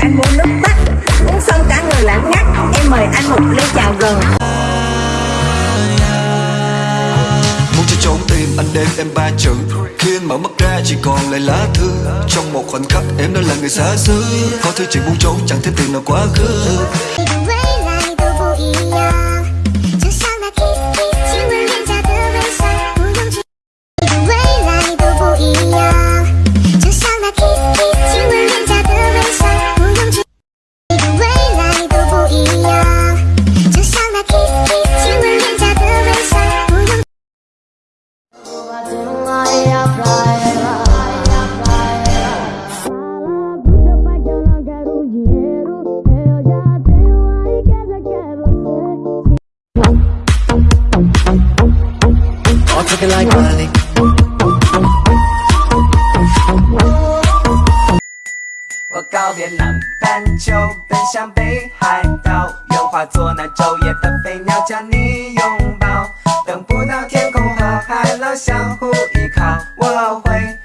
anh muốn nước mắt. Uống xong cả người lãng ngắt. Em mời anh một ly chào gần. Muốn cho trốn tim, anh đêm em ba chữ. Khi anh mở mắt ra, chỉ còn lại lá thư. Trong một khoảnh khắc, em đã là người xa xứ. Có thứ chuyện muốn trốn, chẳng thể tìm nào quá khứ. 我告别南半球奔向北海道愿化作那昼夜的飞鸟将你拥抱等不到天空和海浪相互依靠我会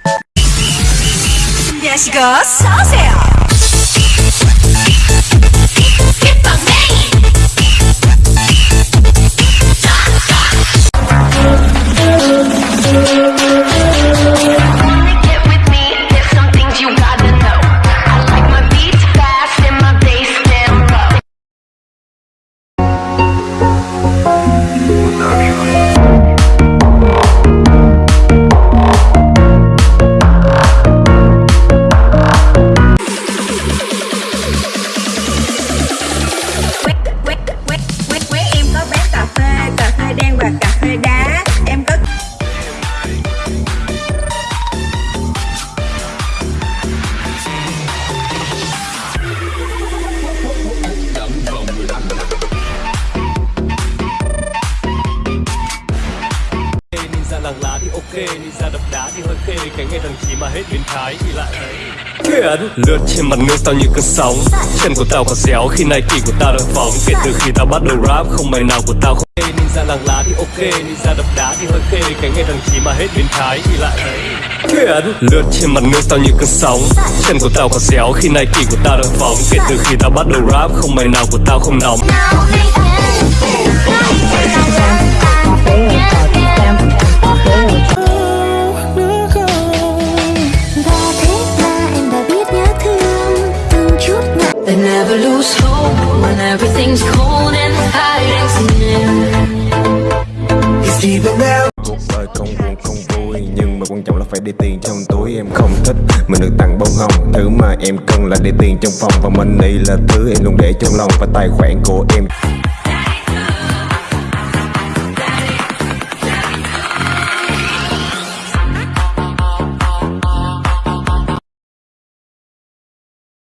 变成一只飞鸟 ok, ninja đập đá thì hơi khê Cái nghe thằng chí mà hết biến thái thì lại thấy Khiển Lướt trên mặt nước tao như cơn sóng Chân của tao có déo khi Nike của tao đang phóng. Kể từ khi tao bắt đầu rap không mày nào của tao không Ninja làng lá thì ok, ninja đập đá thì hơi khê Cái nghe thằng chí mà hết biến thái thì lại thấy Khiển Lướt trên mặt nước tao như cơn sóng Chân của tao có déo khi Nike của tao đang phóng. Kể từ khi tao bắt đầu rap không mày nào của tao không nóng They never lose hope when everything's cold and hiding's near. cuộc đời không buồn không vui, nhưng mà quan trọng là phải để tiền trong túi. Em không thích mình được tặng bông hồng. Thứ mà em cần là để tiền trong phòng. Và money là thứ em luôn để trong lòng. Và tài khoản của em